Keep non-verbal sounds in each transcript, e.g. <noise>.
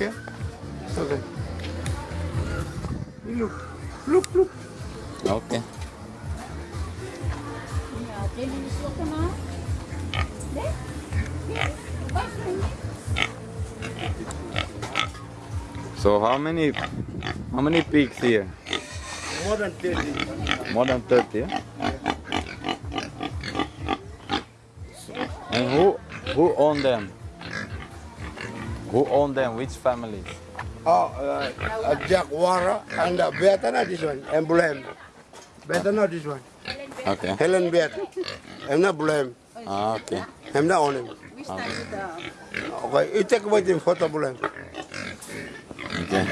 Yeah. Okay. Look, look, look. Okay. Ja, den is ook gemaakt. Nee? Nee. Wat is So how many how many pigs here? More than 30. More than 30, yeah? And who who own them? Who own them? Which families? Oh, uh, uh, Jack Wara and uh, better not this one. And blame. Better not this one. Okay. Helen better. I'm not blame. Ah, okay. I'm not on him. We staan hier. Okay, you take away the photo blame. Okay.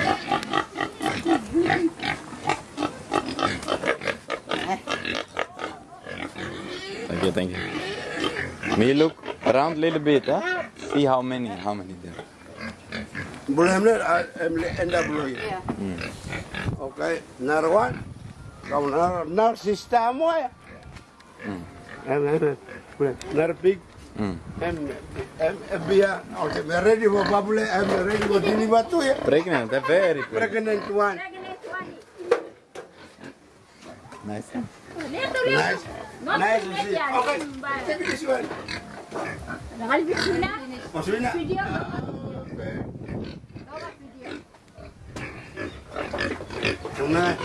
Thank you, thank you. May you look around a little bit, huh? See how many, how many there. Blame not, I- I'm end up blame. Ja. Okay, another one. Come another, another system way. Another big. Mm. Be, uh, okay, we're ready for bubble. I'm ready for deliver to you. Pregnant, very pregnant. Pregnant one. Nice. huh? Leto, leto. Nice. Nice to see. Okay, take this one. Nakalibit ko na. Video. Okay. Bawa video. Una.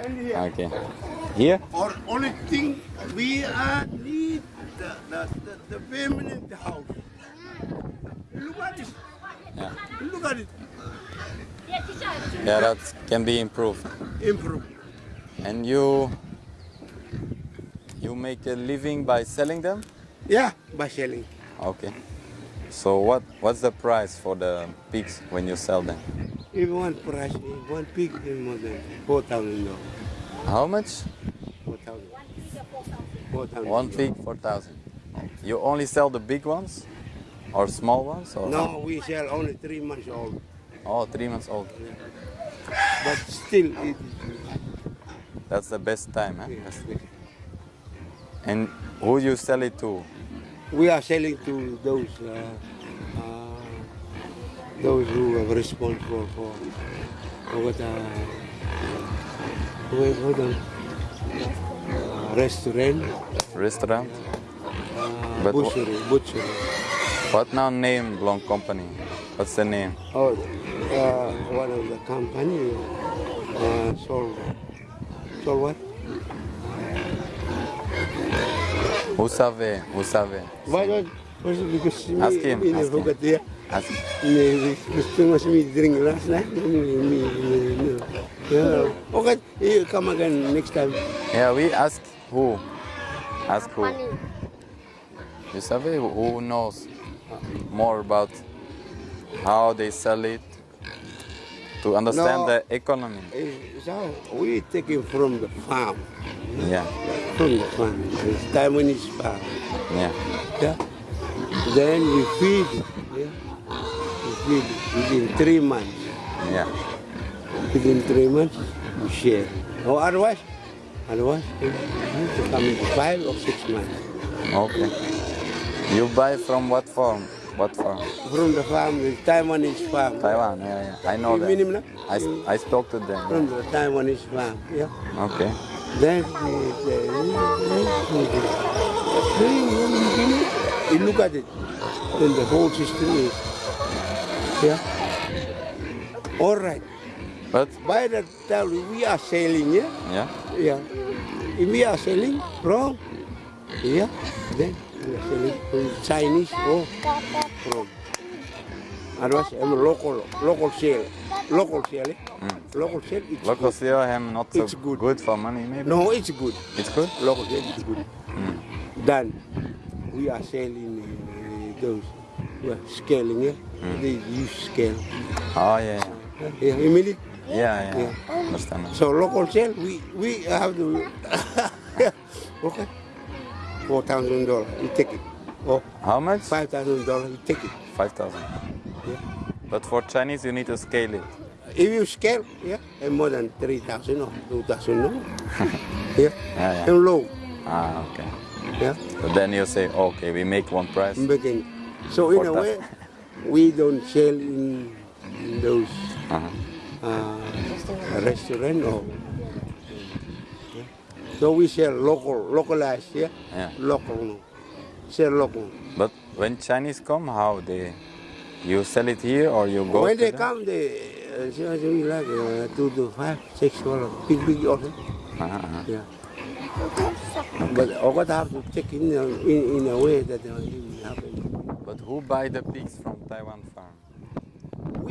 And here, or only thing we are need the, the, the, the permanent house. Look at this. Yeah. Look at it. Yeah, that can be improved. Improve. And you you make a living by selling them? Yeah, by selling. Okay. So what what's the price for the pigs when you sell them? If one price, if one pig is more than four thousand dollars. How much? Four thousand. Four thousand. One pig, four thousand. You only sell the big ones, or small ones, or No, we sell only three months old. Oh, three months old. But still, it, That's the best time, huh? yeah, And who you sell it to? we are selling to those uh, uh, those who are responsible for for what uh, wait, hold on. Uh, restaurant, Restaurant? uh, But butchery, butchery. What now name Long company? What's the name? Oh, uh, one of the company uh, sold sold what? Who savait? Who savait? What? What? What's it because me, Ask him, me, ask him. forgot there. Ask- Me, gusto mas me drink last night. Me, me, me, me. Yeah. Okay, you come again next time. Yeah, we ask who? Ask who? You savait who- who knows more about how they sell it to understand No. the economy? Eh, So we take it from the farm, Yeah, from the farm. It's Taiwanese farm. yeah. Yeah. Then we feed it. Yeah. We feed it within three months. Yeah. Within three months, we share. Or otherwise, otherwise, come in five or six months. Okay. You buy from what farm? What farm? From the farm, the Taiwanese farm. Taiwan. Yeah, yeah. I know You mean him that. now? I, I spoke to them. From the Taiwanese farm. Yeah. Okay. Then you look at it, then the whole system is, yeah. All right. But By the time we are selling, yeah, yeah. yeah. If we are selling wrong, yeah, then we are selling from Chinese or from. Otherwise, I'm local, local sale, local sale, eh? Mm. local sale. It's Local good. sale him not so It's good. good for money maybe. No, it's good. It's good. local sale is good. Mm. Then we are selling uh, those well, scaling, yeah. They use scale. Oh yeah. Yeah, eh, immediately. Yeah, yeah. yeah. Understand. So local sale, we we have to. <laughs> okay. Four thousand dollars, you take it. Or How much? five thousand dollars, you take it. Five thousand. Yeah. But for Chinese you need to scale it. if you scale, yeah, and more than 3,000 or 2,000, no? <laughs> yeah, Yeah, yeah. and low, Ah, okay. yeah, So then you say, okay, we make one price. making. So in a way, we don't sell in, in those Uh-huh. uh, restaurant or. So we sell local, localized, yeah, Yeah. local, sell local. But when Chinese come, how they, you sell it here or you go when they them? come, they uh, something like uh, two to five, six dollars, big, big order. Uh-huh, uh-huh. Yeah. But I got have to check in, uh, in in a way that uh, it will happen. But who buy the pigs from Taiwan farm?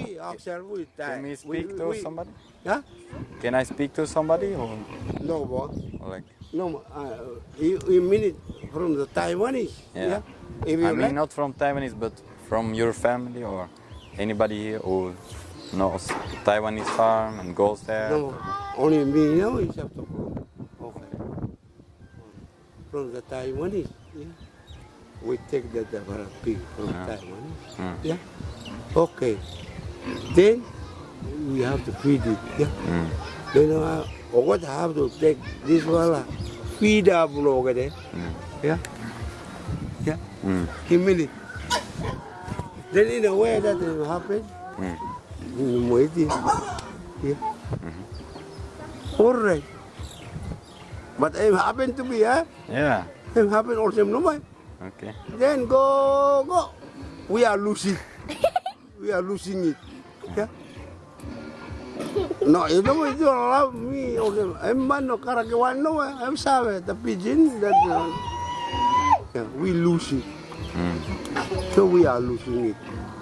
We ourselves we die. Can we speak to somebody? Huh? Can I speak to somebody or, No, or like? No, uh, you, you mean it from the Taiwanese? Yeah. If you I mean, like, not from Taiwanese, but from your family or anybody here who knows Taiwanese farm and goes there. no, only me know to from. Okay. From the Taiwanese, yeah. We take the, the pig from Yeah. Taiwanese. Mm. Yeah. Okay. Then we have to feed it. Yeah. Mm. Then uh, what have to take this one uh, feed up over there. Mm. Yeah. Yeah. Mm. Give me it. Then in a way that will happen. Mm. Yeah. All right. But it happened to me, huh? Yeah. It happened also no way. Okay. Then go, go. We are losing. <laughs> we are losing it. Yeah. No, you know you allow me also. I'm man no karagawan no. I'm sorry. The pigeon that uh, yeah, we lose it. Mm. So we are losing it.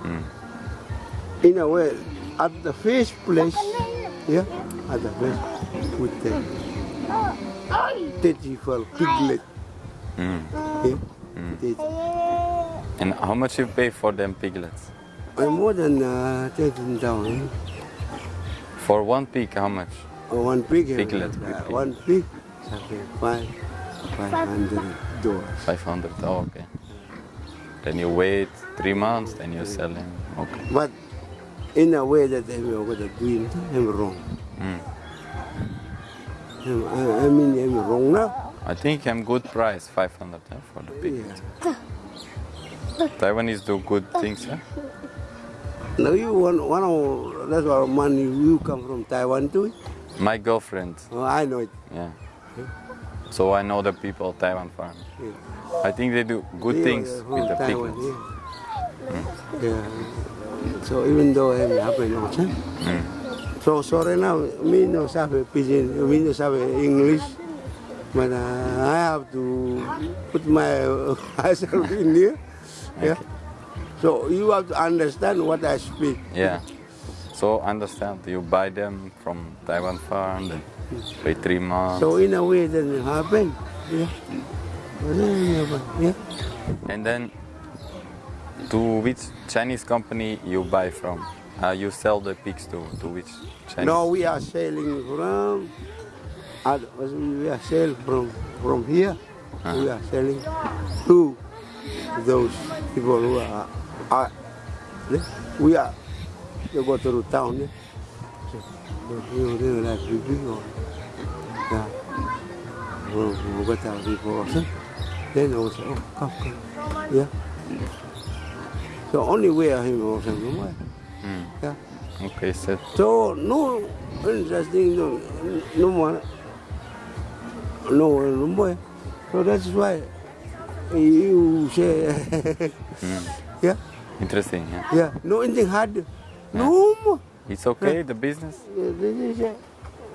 Mm. In a way, at the first place, yeah, at the first, we take 34 piglet. Mm. Yeah. It- And how much you pay for them piglets? Uh, more than uh, 13,000. For one pig, how much? Uh, one pig. uh, Piglet, uh, pig. one pig. Five, 500 dollars. 500. Oh, okay. Then you wait three months, then you sell them. Okay. But in a way that I'm going to I'm wrong. Mm. I, I mean, I'm wrong now. I think I'm good price, 500 huh, for the pig. Yeah. Taiwanese do good things, huh? Now you one, one of that's why money you come from Taiwan too. My girlfriend, Oh, I know it. yeah. So I know the people of Taiwan farm. Yeah. I think they do good Yeah, things with the Taiwan, piglets. Yeah. yeah. So even though I'm happy also. Mm. So sorry now, me no sabe pidgin, me no sabe English. But uh, I have to put my <laughs> myself in here. Yeah. So you have to understand what I speak. Yeah. So understand, you buy them from Taiwan farm, then wait three months, So in a way it happen. Yeah. Yeah. and then to which Chinese company you buy from? Uh, you sell the pigs to, to which Chinese? No, we are selling from. uh, We are selling from from here. We are selling to those people who are. Are we are. They go to the town. Yeah. So, they they- they like big big or yeah. We we go to people also. Then they will say, oh, come, come. Yeah. So only we are him no Mm. Yeah. Okay, set. So no interesting no no more no no more. So that's why you say <laughs> Mm. Yeah Interesting, yeah. yeah no anything hard no more. It's okay, the business? Yeah, This is uh,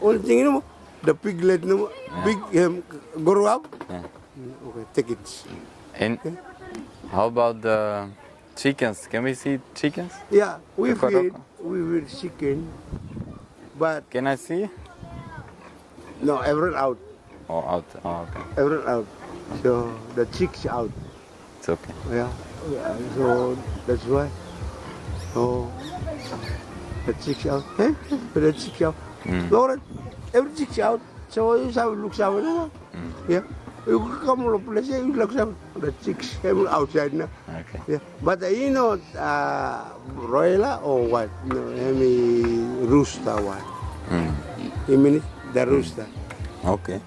only thing you know, The piglet no more. big um, grow up. Yeah. Mm, Okay, take it. And how about the chickens? Can we see chickens? Yeah, we feed we feed chicken, but Can I see? no everyone out, Oh, out. Oh, okay. everyone out. So the chicks out. It's okay. Yeah, yeah, so that's why. So the chicks out, eh? The chicks out. Mm. Lauren, every chicks out. So you have look out now. Yeah. You come to place, you look out. The chicks come outside now. Okay. Yeah. But you know, uh, broiler or what? No, I mean rooster one. Mm. You mean it? the rooster? Okay.